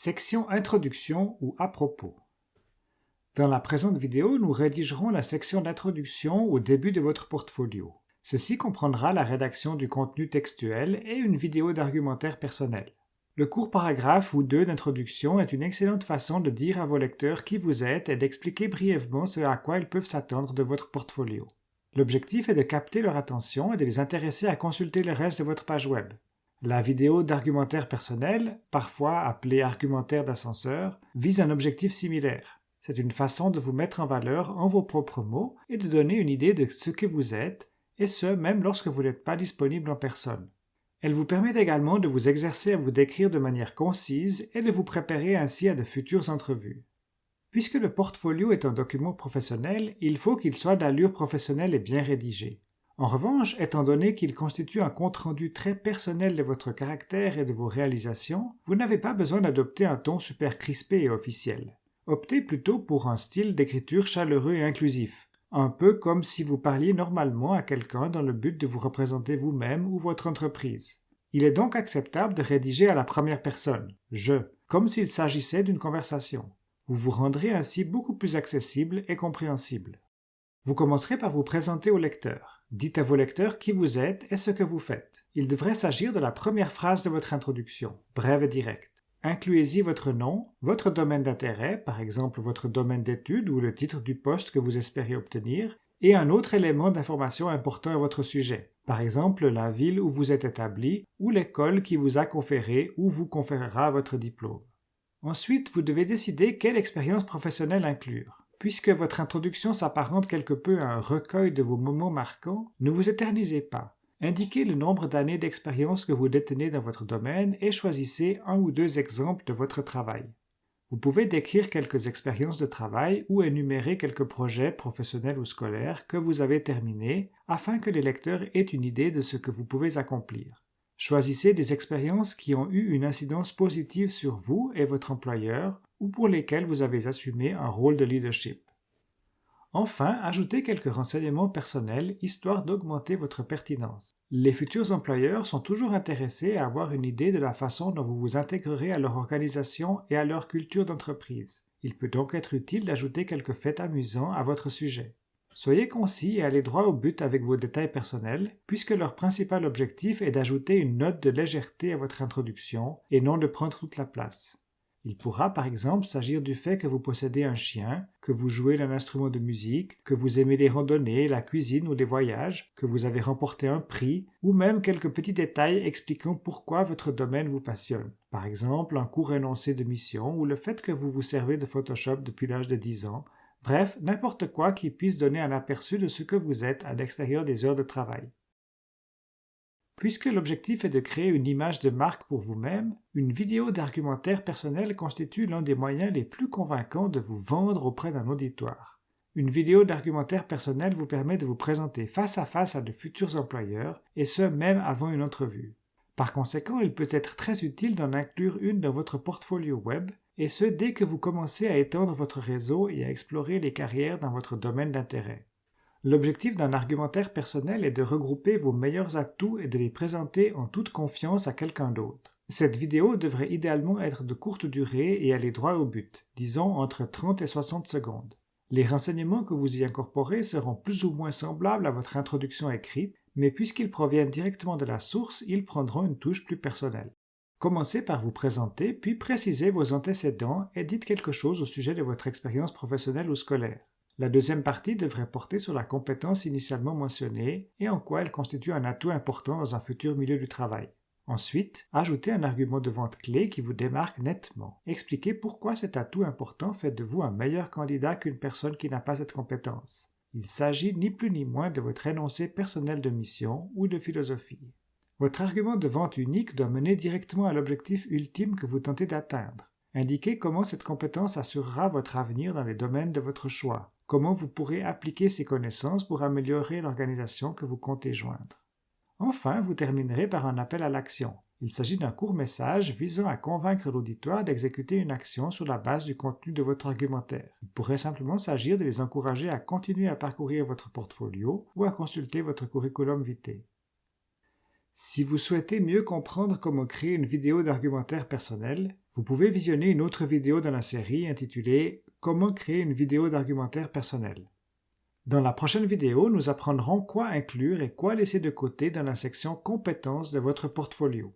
Section Introduction ou à propos. Dans la présente vidéo, nous rédigerons la section d'introduction au début de votre portfolio. Ceci comprendra la rédaction du contenu textuel et une vidéo d'argumentaire personnel. Le court paragraphe ou deux d'introduction est une excellente façon de dire à vos lecteurs qui vous êtes et d'expliquer brièvement ce à quoi ils peuvent s'attendre de votre portfolio. L'objectif est de capter leur attention et de les intéresser à consulter le reste de votre page web. La vidéo d'argumentaire personnel, parfois appelée argumentaire d'ascenseur, vise un objectif similaire. C'est une façon de vous mettre en valeur en vos propres mots et de donner une idée de ce que vous êtes, et ce même lorsque vous n'êtes pas disponible en personne. Elle vous permet également de vous exercer à vous décrire de manière concise et de vous préparer ainsi à de futures entrevues. Puisque le portfolio est un document professionnel, il faut qu'il soit d'allure professionnelle et bien rédigé. En revanche, étant donné qu'il constitue un compte-rendu très personnel de votre caractère et de vos réalisations, vous n'avez pas besoin d'adopter un ton super crispé et officiel. Optez plutôt pour un style d'écriture chaleureux et inclusif, un peu comme si vous parliez normalement à quelqu'un dans le but de vous représenter vous-même ou votre entreprise. Il est donc acceptable de rédiger à la première personne, je, comme s'il s'agissait d'une conversation. Vous vous rendrez ainsi beaucoup plus accessible et compréhensible. Vous commencerez par vous présenter au lecteur. Dites à vos lecteurs qui vous êtes et ce que vous faites. Il devrait s'agir de la première phrase de votre introduction, brève et directe. Incluez-y votre nom, votre domaine d'intérêt, par exemple votre domaine d'études ou le titre du poste que vous espérez obtenir, et un autre élément d'information important à votre sujet, par exemple la ville où vous êtes établi ou l'école qui vous a conféré ou vous conférera votre diplôme. Ensuite, vous devez décider quelle expérience professionnelle inclure. Puisque votre introduction s'apparente quelque peu à un recueil de vos moments marquants, ne vous éternisez pas. Indiquez le nombre d'années d'expérience que vous détenez dans votre domaine et choisissez un ou deux exemples de votre travail. Vous pouvez décrire quelques expériences de travail ou énumérer quelques projets professionnels ou scolaires que vous avez terminés afin que les lecteurs aient une idée de ce que vous pouvez accomplir. Choisissez des expériences qui ont eu une incidence positive sur vous et votre employeur ou pour lesquelles vous avez assumé un rôle de leadership. Enfin, ajoutez quelques renseignements personnels histoire d'augmenter votre pertinence. Les futurs employeurs sont toujours intéressés à avoir une idée de la façon dont vous vous intégrerez à leur organisation et à leur culture d'entreprise. Il peut donc être utile d'ajouter quelques faits amusants à votre sujet. Soyez concis et allez droit au but avec vos détails personnels, puisque leur principal objectif est d'ajouter une note de légèreté à votre introduction et non de prendre toute la place. Il pourra par exemple s'agir du fait que vous possédez un chien, que vous jouez d'un instrument de musique, que vous aimez les randonnées, la cuisine ou les voyages, que vous avez remporté un prix, ou même quelques petits détails expliquant pourquoi votre domaine vous passionne. Par exemple, un court énoncé de mission ou le fait que vous vous servez de Photoshop depuis l'âge de 10 ans, Bref, n'importe quoi qui puisse donner un aperçu de ce que vous êtes à l'extérieur des heures de travail. Puisque l'objectif est de créer une image de marque pour vous-même, une vidéo d'argumentaire personnel constitue l'un des moyens les plus convaincants de vous vendre auprès d'un auditoire. Une vidéo d'argumentaire personnel vous permet de vous présenter face à face à de futurs employeurs, et ce même avant une entrevue. Par conséquent, il peut être très utile d'en inclure une dans votre portfolio web, et ce dès que vous commencez à étendre votre réseau et à explorer les carrières dans votre domaine d'intérêt. L'objectif d'un argumentaire personnel est de regrouper vos meilleurs atouts et de les présenter en toute confiance à quelqu'un d'autre. Cette vidéo devrait idéalement être de courte durée et aller droit au but, disons entre 30 et 60 secondes. Les renseignements que vous y incorporez seront plus ou moins semblables à votre introduction écrite, mais puisqu'ils proviennent directement de la source, ils prendront une touche plus personnelle. Commencez par vous présenter, puis précisez vos antécédents et dites quelque chose au sujet de votre expérience professionnelle ou scolaire. La deuxième partie devrait porter sur la compétence initialement mentionnée et en quoi elle constitue un atout important dans un futur milieu du travail. Ensuite, ajoutez un argument de vente clé qui vous démarque nettement. Expliquez pourquoi cet atout important fait de vous un meilleur candidat qu'une personne qui n'a pas cette compétence. Il s'agit ni plus ni moins de votre énoncé personnel de mission ou de philosophie. Votre argument de vente unique doit mener directement à l'objectif ultime que vous tentez d'atteindre. Indiquez comment cette compétence assurera votre avenir dans les domaines de votre choix, comment vous pourrez appliquer ces connaissances pour améliorer l'organisation que vous comptez joindre. Enfin, vous terminerez par un appel à l'action. Il s'agit d'un court message visant à convaincre l'auditoire d'exécuter une action sur la base du contenu de votre argumentaire. Il pourrait simplement s'agir de les encourager à continuer à parcourir votre portfolio ou à consulter votre curriculum vitae. Si vous souhaitez mieux comprendre comment créer une vidéo d'argumentaire personnel, Vous pouvez visionner une autre vidéo dans la série intitulée Comment créer une vidéo d'argumentaire personnel. Dans la prochaine vidéo, nous apprendrons quoi inclure et quoi laisser de côté dans la section Compétences de votre portfolio.